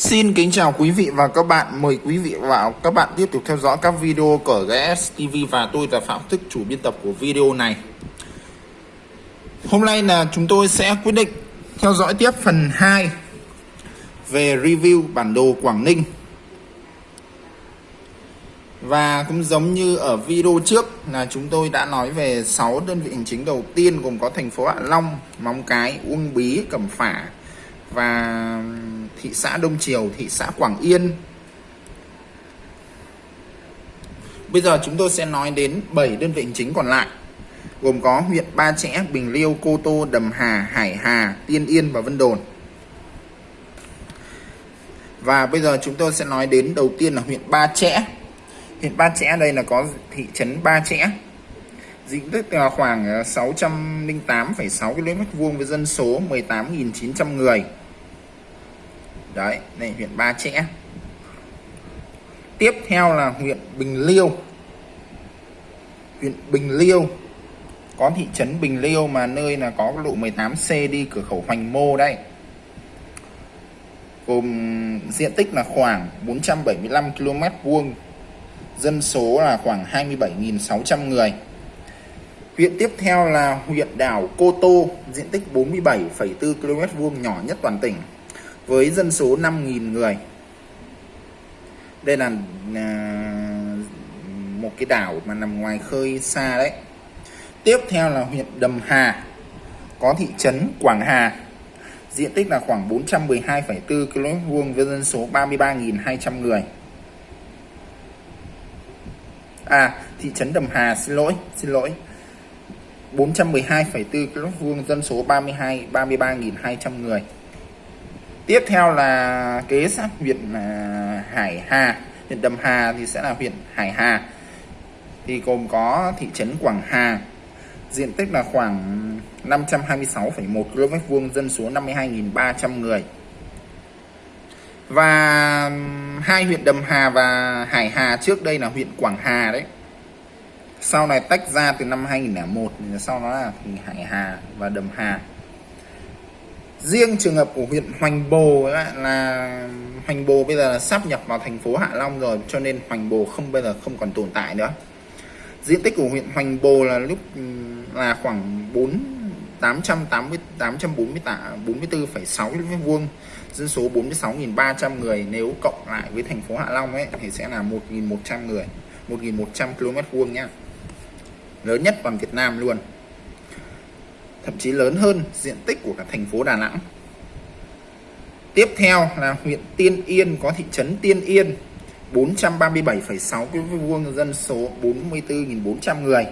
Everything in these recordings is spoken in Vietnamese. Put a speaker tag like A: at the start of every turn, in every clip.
A: Xin kính chào quý vị và các bạn. Mời quý vị và các bạn tiếp tục theo dõi các video của GS TV và tôi là Phạm Thức, chủ biên tập của video này. Hôm nay là chúng tôi sẽ quyết định theo dõi tiếp phần 2 về review bản đồ Quảng Ninh. Và cũng giống như ở video trước là chúng tôi đã nói về 6 đơn vị hành chính đầu tiên gồm có thành phố Hạ Long, Móng Cái, Uông Bí, Cẩm Phả và thị xã Đông Triều, thị xã Quảng Yên. Bây giờ chúng tôi sẽ nói đến 7 đơn vị hành chính còn lại gồm có huyện Ba Chẽ, Bình Liêu, Cô Tô, Đầm Hà, Hải Hà, Tiên Yên và Vân Đồn. Và bây giờ chúng tôi sẽ nói đến đầu tiên là huyện Ba Chẽ. Huyện Ba Chẽ đây là có thị trấn Ba Chẽ. Diện tích là khoảng à, 608,6 km vuông với dân số 18.900 người đấy này huyện Ba Chẽ. Tiếp theo là huyện Bình Liêu. Huyện Bình Liêu có thị trấn Bình Liêu mà nơi là có lộ 18C đi cửa khẩu Hoành Mô đây gồm diện tích là khoảng 475 km vuông dân số là khoảng 27.600 người. Huyện tiếp theo là huyện đảo Cô Tô diện tích 47,4 km vuông nhỏ nhất toàn tỉnh với dân số 5.000 người. Đây là à, một cái đảo mà nằm ngoài khơi xa đấy. Tiếp theo là huyện Đầm Hà có thị trấn Quảng Hà. Diện tích là khoảng 412,4 km vuông với dân số 33.200 người. À thị trấn Đầm Hà xin lỗi xin lỗi. 412,4 km vuông dân số 32 33.200 người tiếp theo là kế sát huyện à, Hải Hà. Huyện Đầm Hà thì sẽ là huyện Hải Hà. Thì gồm có thị trấn Quảng Hà. Diện tích là khoảng 526,1 km vuông dân số 52.300 người. Và hai huyện Đầm Hà và Hải Hà trước đây là huyện Quảng Hà đấy. Sau này tách ra từ năm 2001 sau đó là Hải Hà và Đầm Hà riêng trường hợp của huyện Hoành Bồ là, là Hoành Bồ bây giờ là sắp nhập vào thành phố Hạ Long rồi cho nên Hoành Bồ không bây giờ không còn tồn tại nữa. Diện tích của huyện Hoành Bồ là lúc ừ, là khoảng 4 880 844,6 km vuông dân số 46.300 người. Nếu cộng lại với thành phố Hạ Long ấy thì sẽ là 1.100 người 1.100 km vuông nhá. Lớn nhất toàn Việt Nam luôn thậm chí lớn hơn diện tích của cả thành phố Đà Nẵng. Tiếp theo là huyện Tiên Yên có thị trấn Tiên Yên 437,6 km vuông dân số 44.400 người.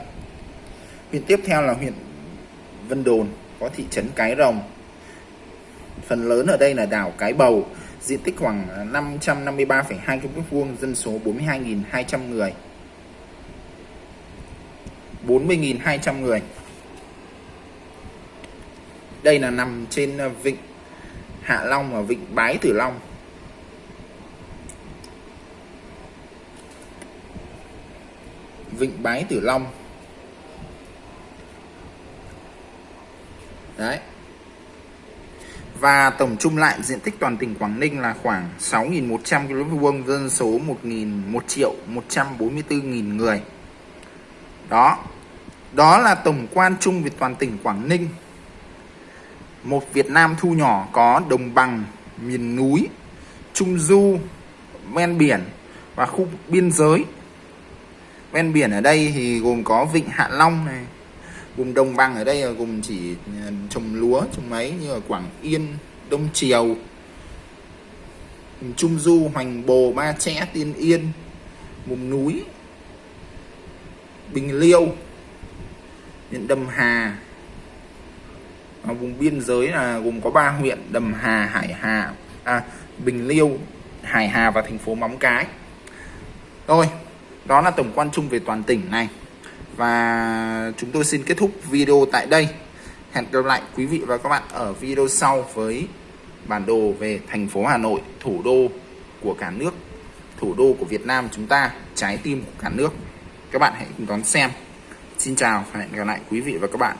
A: Huyện tiếp theo là huyện Vân Đồn có thị trấn Cái Rồng. Phần lớn ở đây là đảo Cái Bầu diện tích khoảng 553,2 km vuông dân số 42.200 người. 40.200 người đây là nằm trên ờ, vịnh Hạ Long và vịnh Bái Tử Long. Vịnh Bái Tử Long. Đấy. Và tổng chung lại diện tích toàn tỉnh Quảng Ninh là khoảng 6.100 km vuông dân số 1.000 1 triệu 144.000 người. Đó. Đó là tổng quan chung về toàn tỉnh Quảng Ninh một Việt Nam thu nhỏ có đồng bằng, miền núi, trung du, ven biển và khu biên giới. Ven biển ở đây thì gồm có vịnh Hạ Long này vùng đồng bằng ở đây là gồm chỉ ờ, trồng lúa, trồng mấy như ở Quảng Yên, Đông Triều Trung Du, Hoành Bồ, Ba Chẽ, Tiên Yên, vùng núi Bình Liêu, huyện Đầm Hà ở vùng biên giới là gồm có ba huyện Đầm Hà Hải Hà à, Bình Liêu Hải Hà và thành phố Móng Cái. Rồi đó là tổng quan chung về toàn tỉnh này. Và chúng tôi xin kết thúc video tại đây. Hẹn gặp lại quý vị và các bạn ở video sau với bản đồ về thành phố Hà Nội thủ đô của cả nước thủ đô của Việt Nam chúng ta trái tim của cả nước. Các bạn hãy cùng đón xem. Xin chào và hẹn gặp lại quý vị và các bạn.